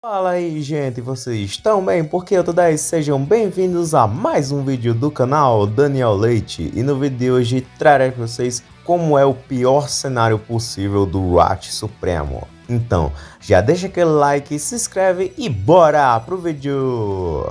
Fala aí gente, vocês estão bem? Porque eu tô daí, sejam bem-vindos a mais um vídeo do canal Daniel Leite E no vídeo de hoje trarei para vocês como é o pior cenário possível do Rat Supremo Então, já deixa aquele like, se inscreve e bora pro vídeo!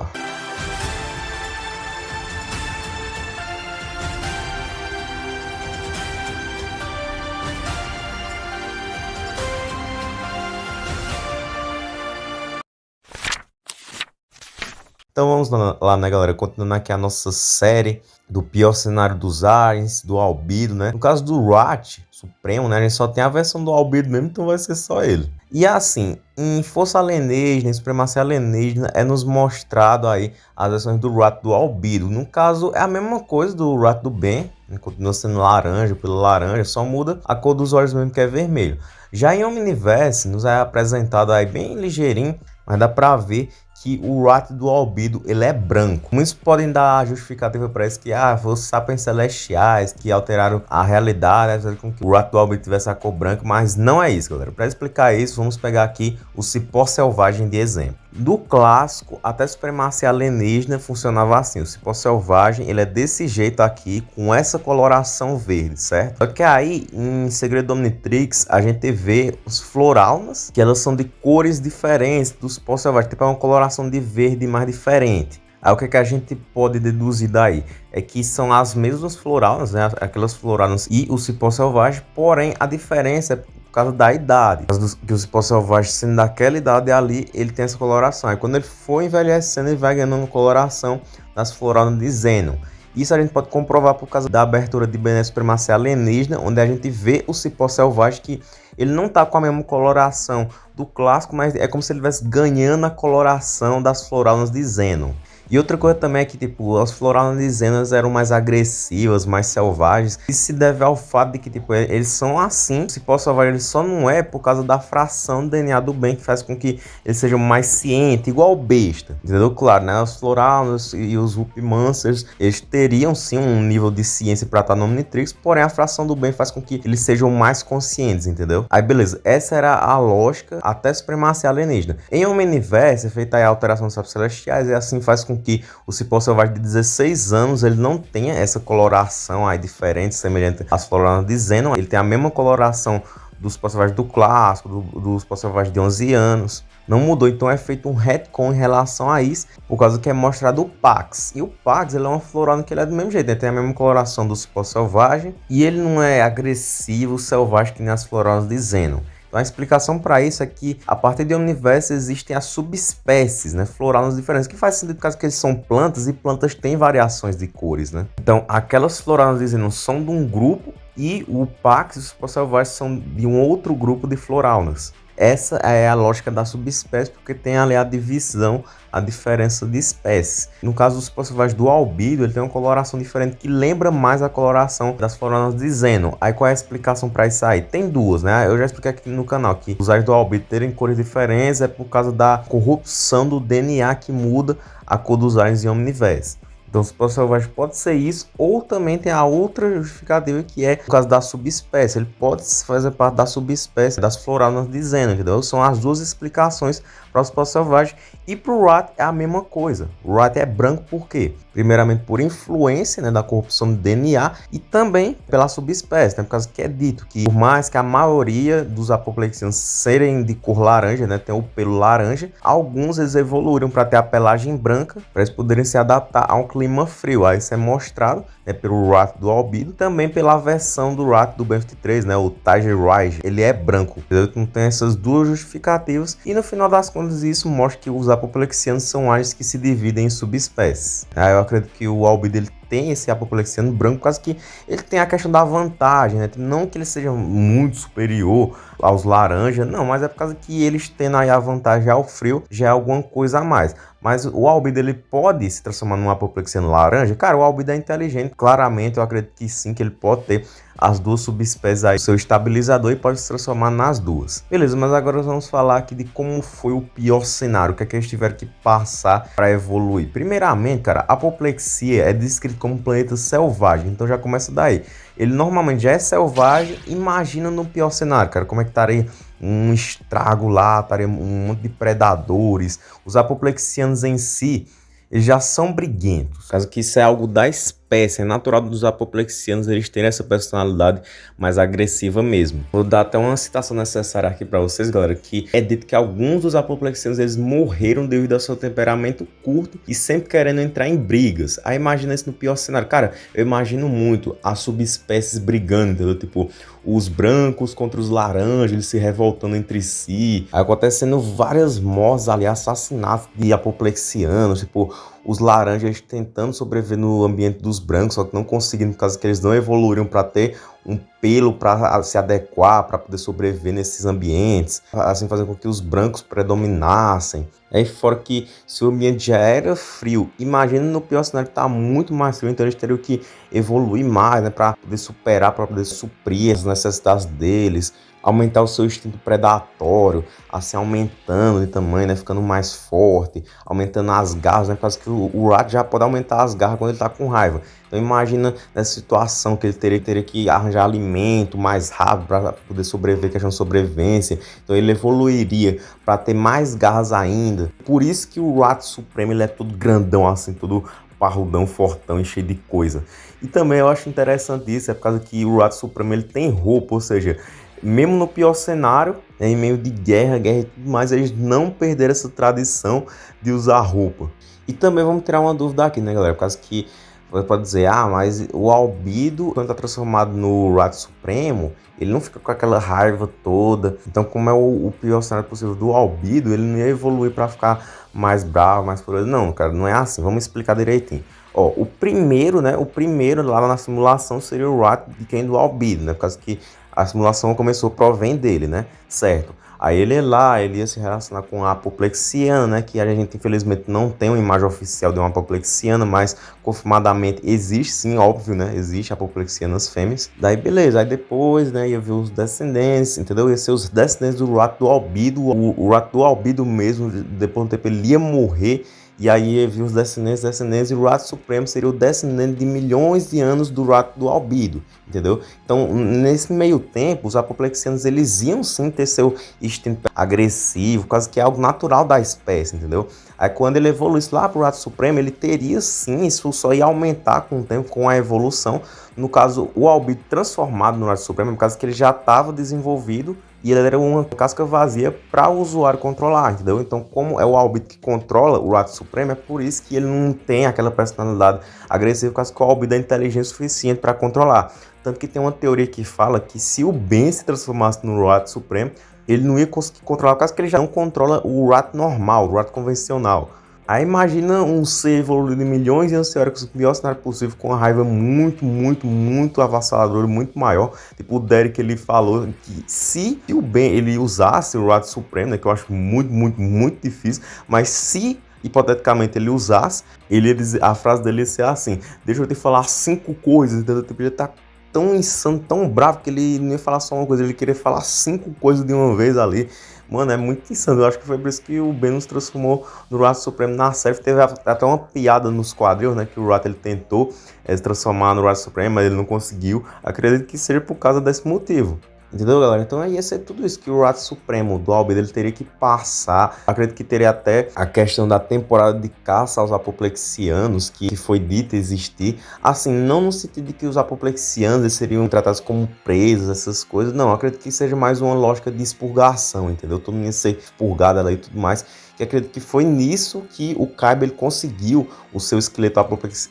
Então vamos lá, né, galera? Continuando aqui a nossa série do pior cenário dos aliens, do Albedo, né? No caso do Rat Supremo, né? A gente só tem a versão do Albedo mesmo, então vai ser só ele. E assim, em Força Alienígena, em Supremacia Alienígena, é nos mostrado aí as versões do Rat do Albedo. No caso, é a mesma coisa do Rat do Ben, né? continua sendo laranja pelo laranja, só muda a cor dos olhos mesmo que é vermelho. Já em Omniverse, nos é apresentado aí bem ligeirinho, mas dá pra ver que o Rat do Albedo ele é branco. Muitos podem dar justificativa para isso que ah, os sapiens celestiais que alteraram a realidade, né, com que o Rat do Albedo tivesse a cor branca, mas não é isso, galera. Para explicar isso, vamos pegar aqui o cipó selvagem de exemplo. Do clássico até supremacia alienígena funcionava assim, o cipó selvagem ele é desse jeito aqui, com essa coloração verde, certo? Só que aí, em Segredo Omnitrix, a gente vê os floraunas, que elas são de cores diferentes dos cipó selvagem, tipo é uma coloração de verde mais diferente. Aí o que, é que a gente pode deduzir daí? É que são as mesmas floralas, né? aquelas floralas e o cipó selvagem, porém a diferença é por causa da idade. Que o cipó selvagem sendo daquela idade ali, ele tem essa coloração. Aí quando ele for envelhecendo, ele vai ganhando coloração das floralas de Zenon. Isso a gente pode comprovar por causa da abertura de Bené Supremacia Alienígena, onde a gente vê o cipó selvagem que ele não tá com a mesma coloração do clássico, mas é como se ele estivesse ganhando a coloração das floraunas de Zenon. E outra coisa também é que, tipo, as floraunas de Zenas eram mais agressivas, mais selvagens. Isso se deve ao fato de que, tipo, eles são assim. O cipó selvagem ele só não é por causa da fração do DNA do bem que faz com que eles sejam mais cientes, igual besta. Entendeu? Claro, né? Os floraunas e os Whoopmancers, eles teriam sim um nível de ciência para estar no Omnitrix, porém a fração do bem faz com que eles sejam mais conscientes, entendeu? Aí, beleza. Essa era a lógica até supremacia alienígena. Em Omniverse é feita a alteração dos celestiais e assim faz com que o cipó selvagem de 16 anos ele não tenha essa coloração aí diferente, semelhante às floraunas de Zenon. Ele tem a mesma coloração dos cipó selvagens do clássico, do, dos cipó selvagens de 11 anos. Não mudou, então é feito um retcon em relação a isso, por causa que é mostrado o Pax. E o Pax ele é uma florona que ele é do mesmo jeito, ele tem a mesma coloração do cipó selvagem, e ele não é agressivo, selvagem que nem as floronas de Zenon. Então a explicação para isso é que a partir de Omniverse existem as subespécies, né, floralas diferentes, que faz sentido causa que eles são plantas e plantas têm variações de cores, né? Então aquelas floralas dizendo são de um grupo e o Pax e os Selvagens são de um outro grupo de floraunas. Essa é a lógica da subespécie, porque tem ali a divisão, a diferença de espécies. No caso dos possiveis do albido, ele tem uma coloração diferente que lembra mais a coloração das floranas de Zeno. Aí qual é a explicação para isso aí? Tem duas, né? Eu já expliquei aqui no canal que os ais do albido terem cores diferentes é por causa da corrupção do DNA que muda a cor dos aliens em Omniverse. Então, cipó selvagem pode ser isso, ou também tem a outra justificativa que é por causa da subespécie. Ele pode fazer parte da subespécie das floranas de Zeno, entendeu? São as duas explicações para os cipó selvagem. E para o Rat é a mesma coisa. O Rat é branco por quê? Primeiramente por influência né, da corrupção do DNA e também pela subespécie, né, por causa que é dito que por mais que a maioria dos apoplexianos serem de cor laranja, né, tem o pelo laranja, alguns eles evoluíram para ter a pelagem branca, para eles poderem se adaptar a um clima frio. Aí isso é mostrado né, pelo Rat do Albido, também pela versão do Rat do Ben 23, né, o Tiger Rise, ele é branco. Então tem essas duas justificativas e no final das contas isso mostra que os apoplexianos são aliens que se dividem em subespécies. Aí eu acredito que o Albido ele tem esse apoplexiano branco, quase que ele tem a questão da vantagem, né? Não que ele seja muito superior aos laranja, não, mas é por causa que eles tendo aí a vantagem ao frio, já é alguma coisa a mais. Mas o albido ele pode se transformar num apoplexiano laranja? Cara, o albido é inteligente, claramente eu acredito que sim, que ele pode ter as duas subespécies aí, seu estabilizador e pode se transformar nas duas. Beleza, mas agora vamos falar aqui de como foi o pior cenário, o que é que eles tiveram que passar para evoluir. Primeiramente, cara, a apoplexia é descrito como um planeta selvagem, então já começa daí. Ele normalmente já é selvagem, imagina no pior cenário, cara, como é que estaria um estrago lá, um monte de predadores. Os apoplexianos em si, eles já são briguentos. Caso que isso é algo da espécie, é natural dos apoplexianos eles terem essa personalidade mais agressiva mesmo. Vou dar até uma citação necessária aqui para vocês, galera, que é dito que alguns dos apoplexianos eles morreram devido ao seu temperamento curto e sempre querendo entrar em brigas. Aí imagina isso no pior cenário. Cara, eu imagino muito as subespécies brigando, entendeu? Tipo, os brancos contra os laranjas, eles se revoltando entre si. Acontecendo várias mortes ali, assassinatos de apoplexianos, tipo, os laranjas tentando sobreviver no ambiente dos brancos, só que não conseguindo, por causa que eles não evoluíram para ter um pelo para se adequar, para poder sobreviver nesses ambientes, assim fazendo com que os brancos predominassem. Aí fora que se o ambiente já era frio, imagina no pior cenário que tá muito mais frio, então eles teriam que evoluir mais, né, para poder superar, para poder suprir as necessidades deles aumentar o seu instinto predatório, assim, aumentando de tamanho, né, ficando mais forte, aumentando as garras, né, por causa que o, o Rat já pode aumentar as garras quando ele tá com raiva. Então imagina nessa situação que ele teria, teria que arranjar alimento mais rápido para poder sobreviver, questão de sobrevivência. Então ele evoluiria para ter mais garras ainda. Por isso que o Rat Supremo ele é todo grandão assim, todo parrudão, fortão e cheio de coisa. E também eu acho interessante isso, é por causa que o Rat Supremo ele tem roupa, ou seja, mesmo no pior cenário, né, em meio de guerra, guerra e tudo mais, eles não perderam essa tradição de usar roupa. E também vamos tirar uma dúvida aqui, né, galera? Por causa que você pode dizer, ah, mas o Albido, quando está transformado no Rat Supremo, ele não fica com aquela raiva toda. Então, como é o, o pior cenário possível do Albido, ele não ia evoluir para ficar mais bravo, mais furioso. Não, cara, não é assim. Vamos explicar direitinho. Ó, o primeiro, né? O primeiro lá na simulação seria o Rat de quem do Albido, né? Por causa que a simulação começou provém dele, né? Certo. Aí ele é lá, ele ia se relacionar com a apoplexiana, né? Que a gente infelizmente não tem uma imagem oficial de uma apoplexiana, mas confirmadamente existe sim, óbvio, né? Existe apoplexianas fêmeas. Daí beleza, aí depois, né? Ia ver os descendentes, entendeu? Ia ser os descendentes do rato do albido. O, o rato do albido mesmo, depois de um tempo ele ia morrer e aí havia os descendentes, descendentes, e o rato supremo seria o descendente de milhões de anos do rato do albido, entendeu? Então, nesse meio tempo, os apoplexianos, eles iam sim ter seu instinto agressivo, quase que é algo natural da espécie, entendeu? Aí quando ele evoluísse lá para o rato supremo, ele teria sim, isso só ia aumentar com o tempo, com a evolução. No caso, o albido transformado no rato supremo, no caso que ele já estava desenvolvido e ele era uma casca vazia para o usuário controlar, entendeu? Então, como é o Albit que controla o Rato Supremo, é por isso que ele não tem aquela personalidade agressiva, porque o Albit é inteligente o suficiente para controlar. Tanto que tem uma teoria que fala que se o Ben se transformasse no Rato Supremo, ele não ia conseguir controlar, causa que ele já não controla o Rato normal, o Rato convencional. Aí imagina um ser evoluído milhões de anos teóricos, o pior cenário possível, com uma raiva muito, muito, muito avassaladora, muito maior. Tipo, o Derek, ele falou que se o Ben, ele usasse o Rato Supremo, né, que eu acho muito, muito, muito difícil, mas se hipoteticamente ele usasse, ele dizer, a frase dele ia ser assim, deixa eu te falar cinco coisas, entendeu? Tipo, ele tá tão insano, tão bravo, que ele não ia falar só uma coisa, ele queria falar cinco coisas de uma vez ali. Mano, é muito insano. Eu acho que foi por isso que o Ben nos transformou no Rato Supremo na série. Teve até uma piada nos quadrinhos, né? Que o Rato ele tentou é, se transformar no Rato Supremo, mas ele não conseguiu. Acredito que seja por causa desse motivo. Entendeu, galera? Então ia ser tudo isso que o Rato Supremo do Albedo ele teria que passar. Acredito que teria até a questão da temporada de caça aos apoplexianos, que foi dita existir. Assim, não no sentido de que os apoplexianos seriam tratados como presos, essas coisas. Não, acredito que seja mais uma lógica de expurgação, entendeu? Todo mundo ia ser expurgado ali e tudo mais que acredito que foi nisso que o Kaiba ele conseguiu o seu esqueleto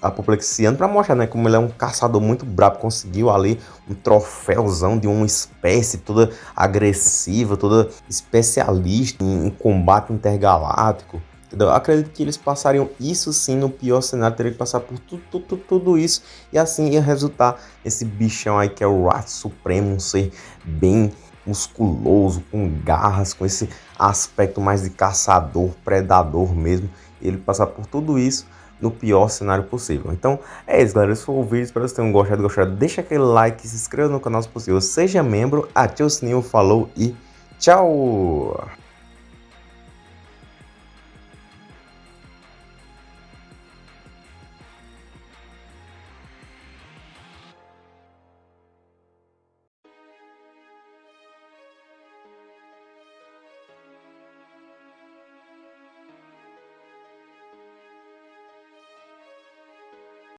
apoplexiano para mostrar, né, como ele é um caçador muito brabo, conseguiu ali um troféuzão de uma espécie toda agressiva, toda especialista em, em combate intergaláctico. Entendeu? Acredito que eles passariam isso sim no pior cenário, teria que passar por tudo, tudo, isso e assim ia resultar esse bichão aí que é o Rat Supremo, um ser bem musculoso, com garras, com esse aspecto mais de caçador, predador mesmo. Ele passar por tudo isso no pior cenário possível. Então é isso, galera. Esse foi o vídeo. Espero que vocês tenham gostado. gostado. Deixa aquele like, se inscreva no canal se possível. Seja membro, ative o sininho, falou e tchau!